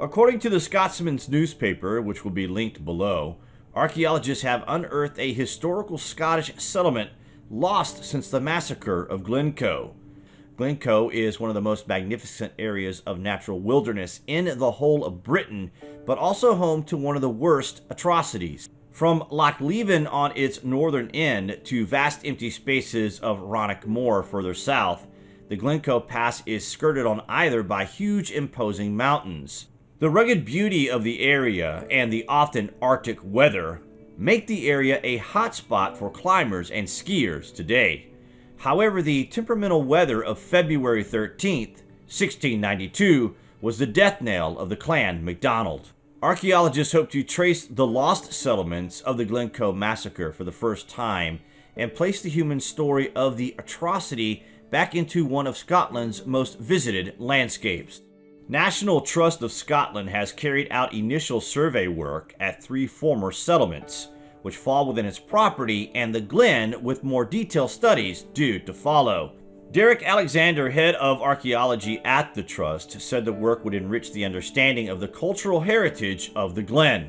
According to the Scotsman's newspaper, which will be linked below, archaeologists have unearthed a historical Scottish settlement lost since the massacre of Glencoe. Glencoe is one of the most magnificent areas of natural wilderness in the whole of Britain, but also home to one of the worst atrocities. From Loch Leven on its northern end to vast empty spaces of Rannoch Moor further south, the Glencoe Pass is skirted on either by huge imposing mountains. The rugged beauty of the area and the often arctic weather make the area a hotspot for climbers and skiers today. However, the temperamental weather of February 13th, 1692 was the death knell of the clan MacDonald. Archaeologists hope to trace the lost settlements of the Glencoe massacre for the first time and place the human story of the atrocity back into one of Scotland's most visited landscapes. National Trust of Scotland has carried out initial survey work at three former settlements, which fall within its property, and the Glen with more detailed studies due to follow. Derek Alexander, head of archaeology at the Trust, said the work would enrich the understanding of the cultural heritage of the Glen.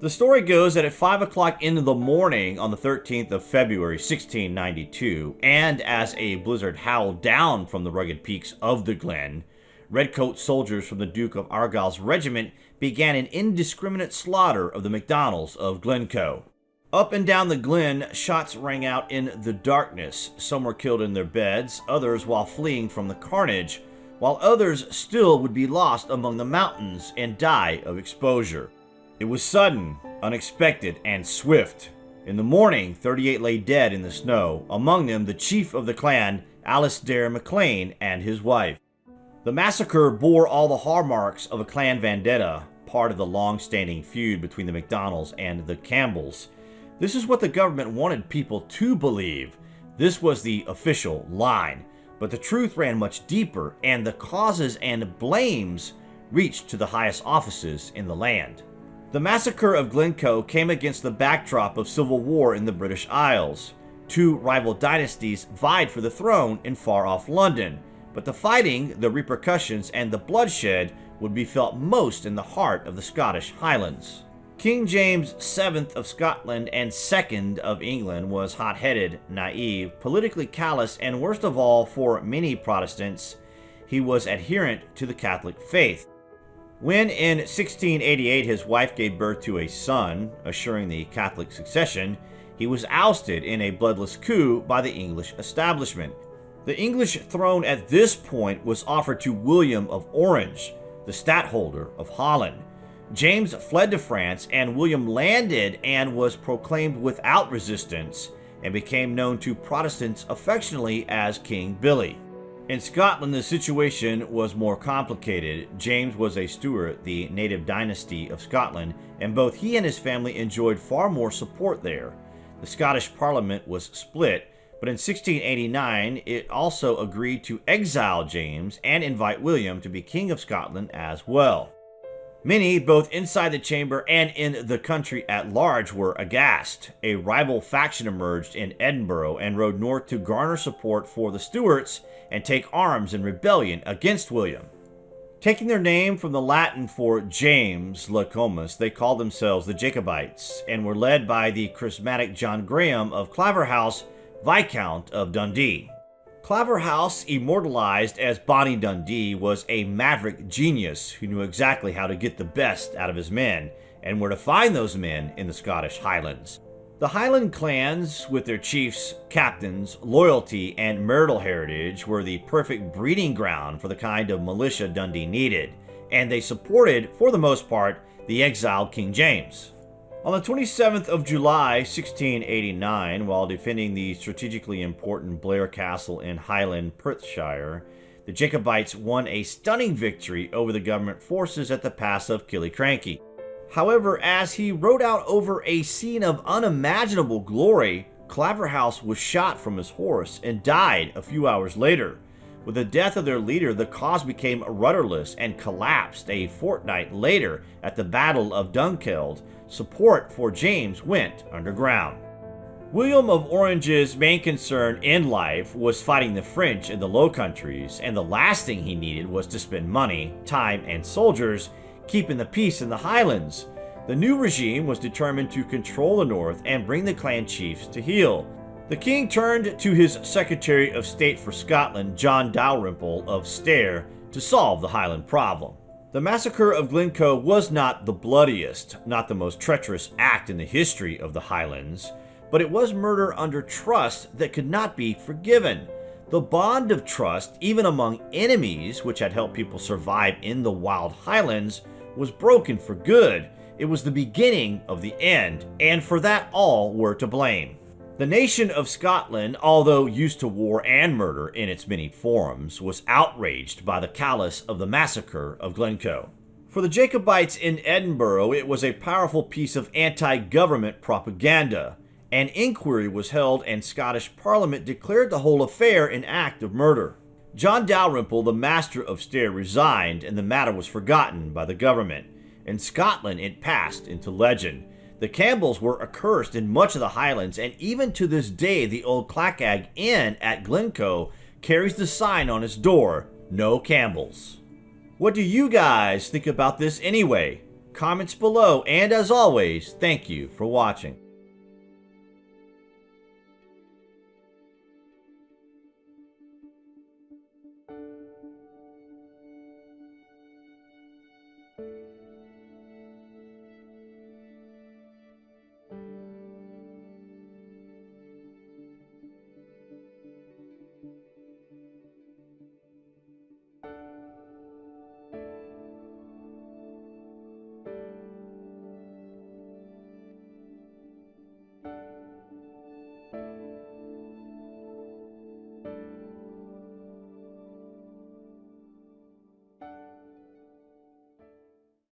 The story goes that at 5 o'clock in the morning on the 13th of February 1692, and as a blizzard howled down from the rugged peaks of the Glen, redcoat soldiers from the Duke of Argyll's regiment began an indiscriminate slaughter of the MacDonalds of Glencoe. Up and down the glen, shots rang out in the darkness. Some were killed in their beds, others while fleeing from the carnage, while others still would be lost among the mountains and die of exposure. It was sudden, unexpected, and swift. In the morning, 38 lay dead in the snow, among them the chief of the clan, Alasdair MacIain, and his wife. The massacre bore all the hallmarks of a clan vendetta, part of the long-standing feud between the MacDonalds and the Campbells. This is what the government wanted people to believe. This was the official line. But the truth ran much deeper, and the causes and blames reached to the highest offices in the land. The massacre of Glencoe came against the backdrop of civil war in the British Isles. Two rival dynasties vied for the throne in far-off London, but the fighting, the repercussions, and the bloodshed would be felt most in the heart of the Scottish Highlands. King James VII of Scotland and II of England was hot-headed, naive, politically callous, and worst of all for many Protestants, he was adherent to the Catholic faith. When in 1688 his wife gave birth to a son, assuring the Catholic succession, he was ousted in a bloodless coup by the English establishment. The English throne at this point was offered to William of Orange, the stadtholder of Holland. James fled to France and William landed and was proclaimed without resistance and became known to Protestants affectionately as King Billy. In Scotland, the situation was more complicated. James was a Stuart, the native dynasty of Scotland, and both he and his family enjoyed far more support there. The Scottish Parliament was split, but in 1689 it also agreed to exile James and invite William to be King of Scotland as well. Many, both inside the chamber and in the country at large, were aghast. A rival faction emerged in Edinburgh and rode north to garner support for the Stuarts and take arms in rebellion against William. Taking their name from the Latin for James Jacobus, they called themselves the Jacobites and were led by the charismatic John Graham of Claverhouse, Viscount of Dundee. Claverhouse, immortalized as Bonnie Dundee, was a maverick genius who knew exactly how to get the best out of his men and where to find those men in the Scottish Highlands. The Highland clans, with their chiefs, captains, loyalty, and marital heritage, were the perfect breeding ground for the kind of militia Dundee needed, and they supported, for the most part, the exiled King James. On the 27th of July, 1689, while defending the strategically important Blair Castle in Highland, Perthshire, the Jacobites won a stunning victory over the government forces at the pass of Killiecrankie. However, as he rode out over a scene of unimaginable glory, Claverhouse was shot from his horse and died a few hours later. With the death of their leader, the cause became rudderless and collapsed a fortnight later at the Battle of Dunkeld, support for James went underground. William of Orange's main concern in life was fighting the French in the Low Countries, and the last thing he needed was to spend money, time, and soldiers keeping the peace in the Highlands. The new regime was determined to control the North and bring the clan chiefs to heel. The king turned to his Secretary of State for Scotland, John Dalrymple of Stair, to solve the Highland problem. The massacre of Glencoe was not the bloodiest, not the most treacherous act in the history of the Highlands, but it was murder under trust that could not be forgiven. The bond of trust, even among enemies, which had helped people survive in the wild highlands, was broken for good. It was the beginning of the end, and for that all were to blame. The nation of Scotland, although used to war and murder in its many forms, was outraged by the callous of the massacre of Glencoe. For the Jacobites in Edinburgh, it was a powerful piece of anti-government propaganda. An inquiry was held and Scottish Parliament declared the whole affair an act of murder. John Dalrymple, the Master of Stair, resigned and the matter was forgotten by the government. In Scotland, it passed into legend. The Campbells were accursed in much of the Highlands, and even to this day, the old Clachaig Inn at Glencoe carries the sign on its door, No Campbells. What do you guys think about this anyway? Comments below, and as always, thank you for watching.